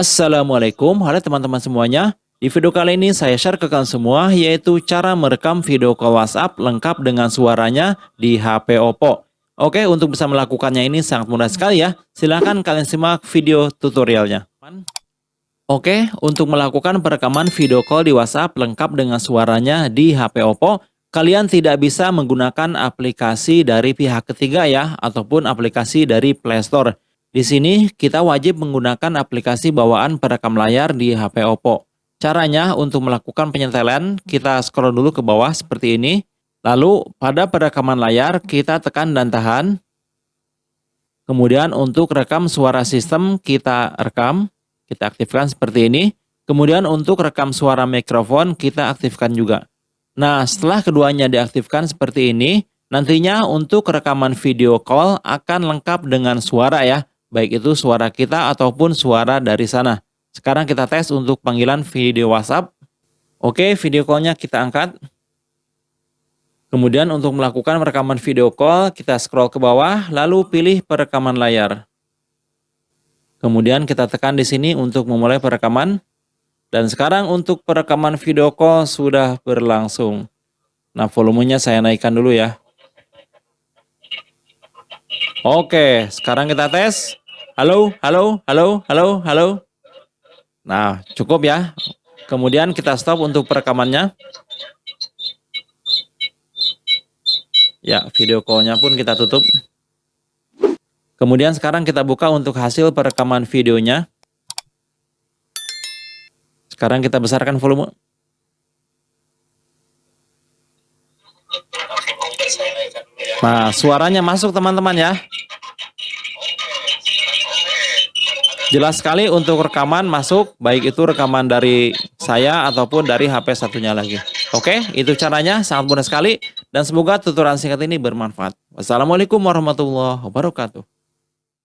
Assalamualaikum, halo teman-teman semuanya. Di video kali ini saya share ke kalian semua yaitu cara merekam video call WhatsApp lengkap dengan suaranya di HP Oppo. Oke, untuk bisa melakukannya ini sangat mudah sekali ya. Silahkan kalian simak video tutorialnya. Oke, untuk melakukan perekaman video call di WhatsApp lengkap dengan suaranya di HP Oppo, kalian tidak bisa menggunakan aplikasi dari pihak ketiga ya, ataupun aplikasi dari Play Store. Di sini kita wajib menggunakan aplikasi bawaan perekam layar di HP Oppo. Caranya untuk melakukan penyetelan, kita scroll dulu ke bawah seperti ini. Lalu pada perekaman layar kita tekan dan tahan. Kemudian untuk rekam suara sistem kita rekam, kita aktifkan seperti ini. Kemudian untuk rekam suara mikrofon kita aktifkan juga. Nah setelah keduanya diaktifkan seperti ini, nantinya untuk rekaman video call akan lengkap dengan suara ya baik itu suara kita ataupun suara dari sana. Sekarang kita tes untuk panggilan video WhatsApp. Oke, video callnya kita angkat. Kemudian untuk melakukan rekaman video call, kita scroll ke bawah, lalu pilih perekaman layar. Kemudian kita tekan di sini untuk memulai perekaman. Dan sekarang untuk perekaman video call sudah berlangsung. Nah, volumenya saya naikkan dulu ya. Oke, sekarang kita tes. Halo, halo, halo, halo, halo. Nah, cukup ya. Kemudian kita stop untuk perekamannya. Ya, video call-nya pun kita tutup. Kemudian sekarang kita buka untuk hasil perekaman videonya. Sekarang kita besarkan volume. Nah, suaranya masuk teman-teman ya. Jelas sekali untuk rekaman masuk, baik itu rekaman dari saya ataupun dari HP satunya lagi. Oke, itu caranya, sangat mudah sekali. Dan semoga tutorial singkat ini bermanfaat. Wassalamualaikum warahmatullahi wabarakatuh.